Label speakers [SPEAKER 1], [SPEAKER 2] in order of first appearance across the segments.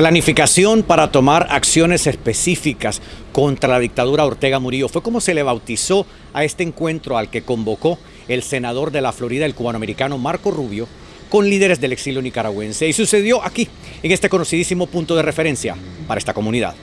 [SPEAKER 1] Planificación para tomar acciones específicas contra la dictadura Ortega Murillo. Fue como se le bautizó a este encuentro al que convocó el senador de la Florida, el cubanoamericano Marco Rubio, con líderes del exilio nicaragüense. Y sucedió aquí, en este conocidísimo punto de referencia para esta comunidad.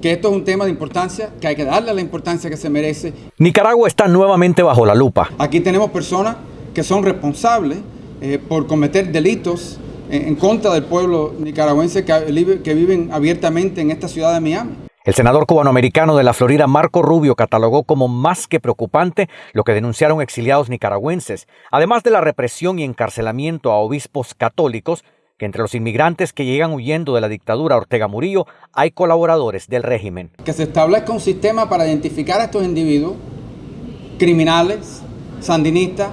[SPEAKER 2] Que esto es un tema de importancia, que hay que darle la importancia que se merece.
[SPEAKER 1] Nicaragua está nuevamente bajo la lupa.
[SPEAKER 2] Aquí tenemos personas que son responsables eh, por cometer delitos en contra del pueblo nicaragüense que, viven abiertamente en esta ciudad de Miami.
[SPEAKER 1] El senador cubanoamericano de la Florida, Marco Rubio, catalogó como más que preocupante lo que denunciaron exiliados nicaragüenses, además de la represión y encarcelamiento a obispos católicos, que entre los inmigrantes que llegan huyendo de la dictadura Ortega Murillo hay colaboradores del régimen.
[SPEAKER 2] Que se establezca un sistema para identificar a estos individuos, criminales, sandinistas,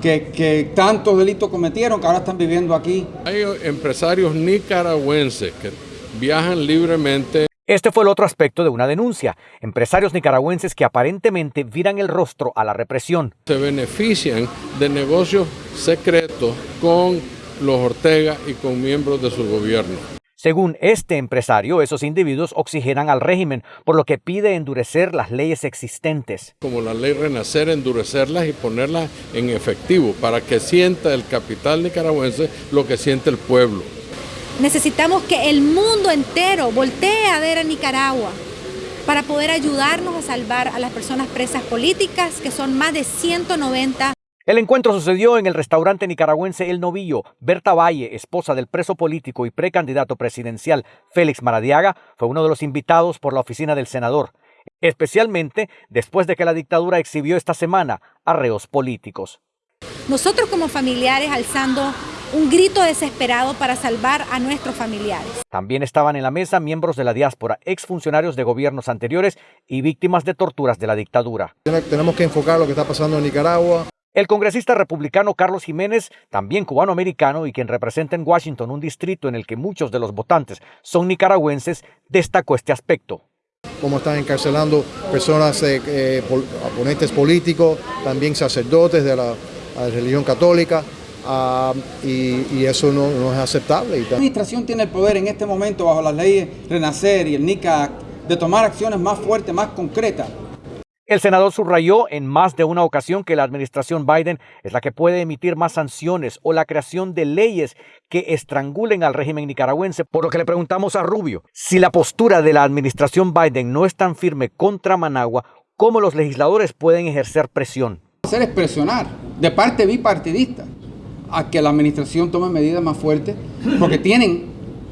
[SPEAKER 2] que, tantos delitos cometieron que ahora están viviendo aquí.
[SPEAKER 3] Hay empresarios nicaragüenses que viajan libremente.
[SPEAKER 1] Este fue el otro aspecto de una denuncia. Empresarios nicaragüenses que aparentemente viran el rostro a la represión.
[SPEAKER 3] Se benefician de negocios secretos con los Ortega y con miembros de su gobierno.
[SPEAKER 1] Según este empresario, esos individuos oxigenan al régimen, por lo que pide endurecer las leyes existentes.
[SPEAKER 3] Como la ley Renacer, endurecerlas y ponerlas en efectivo para que sienta el capital nicaragüense lo que siente el pueblo.
[SPEAKER 4] Necesitamos que el mundo entero voltee a ver a Nicaragua para poder ayudarnos a salvar a las personas presas políticas, que son más de 190
[SPEAKER 1] el encuentro sucedió en el restaurante nicaragüense El Novillo. Berta Valle, esposa del preso político y precandidato presidencial Félix Maradiaga, fue uno de los invitados por la oficina del senador, especialmente después de que la dictadura exhibió esta semana a reos políticos.
[SPEAKER 4] Nosotros como familiares alzando un grito desesperado para salvar a nuestros familiares.
[SPEAKER 1] También estaban en la mesa miembros de la diáspora, exfuncionarios de gobiernos anteriores y víctimas de torturas de la dictadura.
[SPEAKER 5] Tenemos que enfocar lo que está pasando en Nicaragua.
[SPEAKER 1] El congresista republicano Carlos Jiménez, también cubano-americano y quien representa en Washington un distrito en el que muchos de los votantes son nicaragüenses, destacó este aspecto.
[SPEAKER 5] Como están encarcelando personas, eh, eh, oponentes políticos, también sacerdotes de la, religión católica, ah, y, eso no, no, es aceptable.
[SPEAKER 2] La administración tiene el poder en este momento, bajo las leyes Renacer y el NICA, de tomar acciones más fuertes, más concretas
[SPEAKER 1] el senador subrayó en más de una ocasión que la administración Biden es la que puede emitir más sanciones o la creación de leyes que estrangulen al régimen nicaragüense, por lo que le preguntamos a Rubio si la postura de la administración Biden no es tan firme contra Managua, ¿cómo los legisladores pueden ejercer presión?
[SPEAKER 2] Hacer es presionar de parte bipartidista a que la administración tome medidas más fuertes, porque tienen,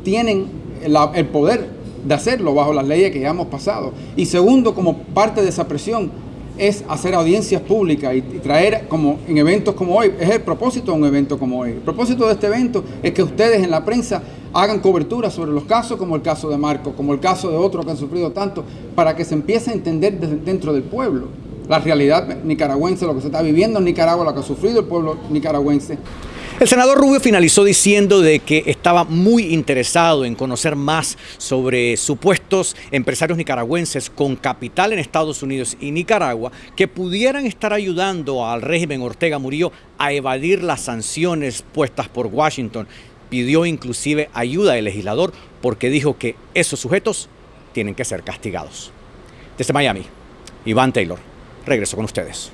[SPEAKER 2] tienen el poder de hacerlo bajo las leyes que ya hemos pasado. Y segundo, como parte de esa presión, es hacer audiencias públicas y, traer como en eventos como hoy. Es el propósito de un evento como hoy. El propósito de este evento es que ustedes en la prensa hagan cobertura sobre los casos como el caso de Marco, como el caso de otros que han sufrido tanto, para que se empiece a entender desde dentro del pueblo la realidad nicaragüense, lo que se está viviendo en Nicaragua, lo que ha sufrido el pueblo nicaragüense.
[SPEAKER 1] El senador Rubio finalizó diciendo de que estaba muy interesado en conocer más sobre supuestos empresarios nicaragüenses con capital en Estados Unidos y Nicaragua que pudieran estar ayudando al régimen Ortega Murillo a evadir las sanciones puestas por Washington. Pidió inclusive ayuda del legislador porque dijo que esos sujetos tienen que ser castigados. Desde Miami, Iván Taylor. Regreso con ustedes.